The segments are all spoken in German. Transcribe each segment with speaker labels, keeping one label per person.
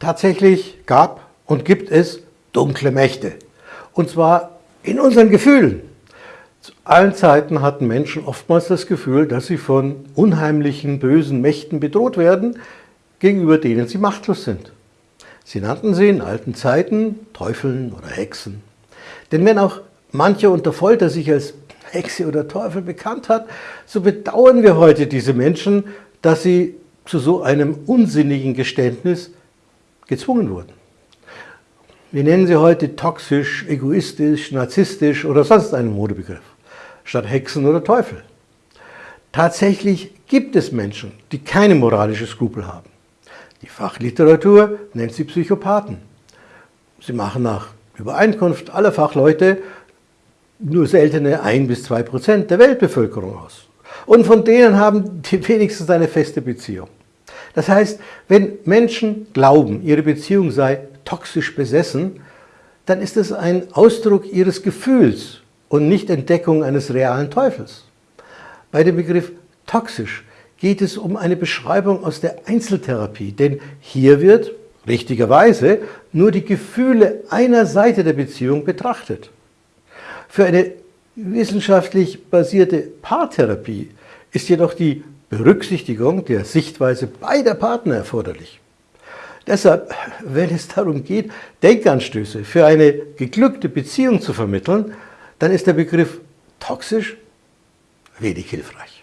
Speaker 1: Tatsächlich gab und gibt es dunkle Mächte. Und zwar in unseren Gefühlen. Zu allen Zeiten hatten Menschen oftmals das Gefühl, dass sie von unheimlichen, bösen Mächten bedroht werden, gegenüber denen sie machtlos sind. Sie nannten sie in alten Zeiten Teufeln oder Hexen. Denn wenn auch mancher unter Folter sich als Hexe oder Teufel bekannt hat, so bedauern wir heute diese Menschen, dass sie zu so einem unsinnigen Geständnis gezwungen wurden. Wir nennen sie heute toxisch, egoistisch, narzisstisch oder sonst einen Modebegriff, statt Hexen oder Teufel. Tatsächlich gibt es Menschen, die keine moralische Skrupel haben. Die Fachliteratur nennt sie Psychopathen. Sie machen nach Übereinkunft aller Fachleute nur seltene 1 bis 2 Prozent der Weltbevölkerung aus. Und von denen haben die wenigstens eine feste Beziehung. Das heißt, wenn Menschen glauben, ihre Beziehung sei toxisch besessen, dann ist es ein Ausdruck ihres Gefühls und nicht Entdeckung eines realen Teufels. Bei dem Begriff toxisch geht es um eine Beschreibung aus der Einzeltherapie, denn hier wird, richtigerweise, nur die Gefühle einer Seite der Beziehung betrachtet. Für eine wissenschaftlich basierte Paartherapie ist jedoch die Berücksichtigung der Sichtweise beider Partner erforderlich. Deshalb, wenn es darum geht, Denkanstöße für eine geglückte Beziehung zu vermitteln, dann ist der Begriff toxisch wenig hilfreich.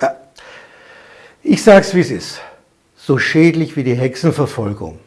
Speaker 1: Ja. Ich sage es, wie es ist. So schädlich wie die Hexenverfolgung